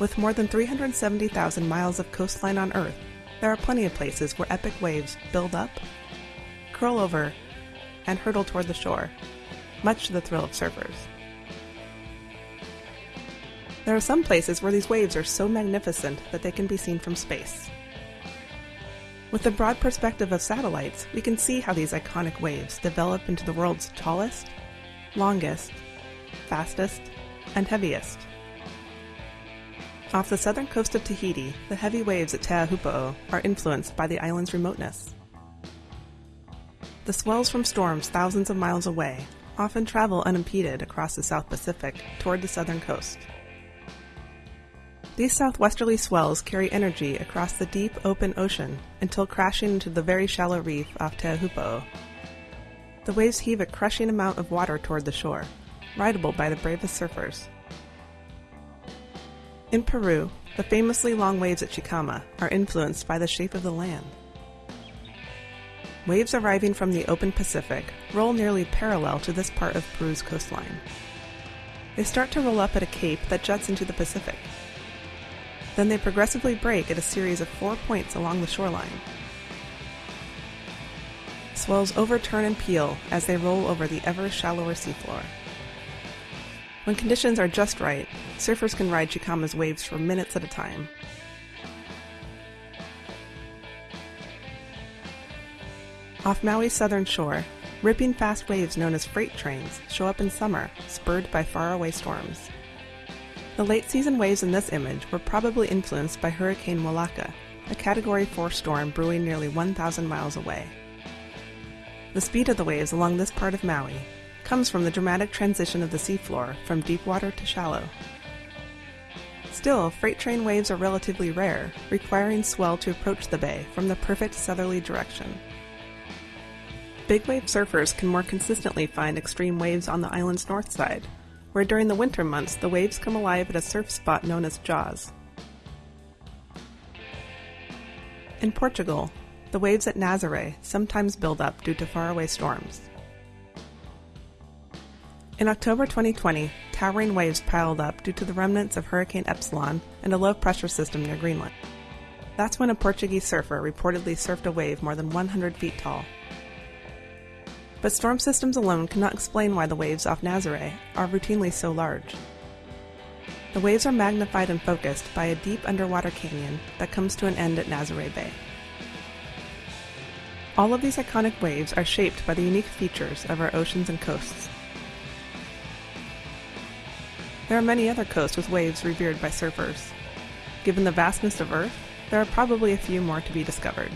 With more than 370,000 miles of coastline on Earth, there are plenty of places where epic waves build up, curl over, and hurtle toward the shore, much to the thrill of surfers. There are some places where these waves are so magnificent that they can be seen from space. With the broad perspective of satellites, we can see how these iconic waves develop into the world's tallest, longest, fastest, and heaviest. Off the southern coast of Tahiti, the heavy waves at Teahupo'o are influenced by the island's remoteness. The swells from storms thousands of miles away often travel unimpeded across the South Pacific toward the southern coast. These southwesterly swells carry energy across the deep, open ocean until crashing into the very shallow reef off Teahupo'o. The waves heave a crushing amount of water toward the shore, rideable by the bravest surfers. In Peru, the famously long waves at Chicama are influenced by the shape of the land. Waves arriving from the open Pacific roll nearly parallel to this part of Peru's coastline. They start to roll up at a cape that juts into the Pacific. Then they progressively break at a series of four points along the shoreline. Swells overturn and peel as they roll over the ever shallower seafloor. When conditions are just right, surfers can ride Chicama's waves for minutes at a time. Off Maui's southern shore, ripping fast waves known as freight trains show up in summer, spurred by faraway storms. The late season waves in this image were probably influenced by Hurricane Molaca, a Category 4 storm brewing nearly 1,000 miles away. The speed of the waves along this part of Maui comes from the dramatic transition of the seafloor from deep water to shallow. Still, freight train waves are relatively rare, requiring swell to approach the bay from the perfect southerly direction. Big wave surfers can more consistently find extreme waves on the island's north side, where during the winter months the waves come alive at a surf spot known as Jaws. In Portugal, the waves at Nazaré sometimes build up due to faraway storms. In October 2020, towering waves piled up due to the remnants of Hurricane Epsilon and a low pressure system near Greenland. That's when a Portuguese surfer reportedly surfed a wave more than 100 feet tall. But storm systems alone cannot explain why the waves off Nazaré are routinely so large. The waves are magnified and focused by a deep underwater canyon that comes to an end at Nazaré Bay. All of these iconic waves are shaped by the unique features of our oceans and coasts. There are many other coasts with waves revered by surfers. Given the vastness of Earth, there are probably a few more to be discovered.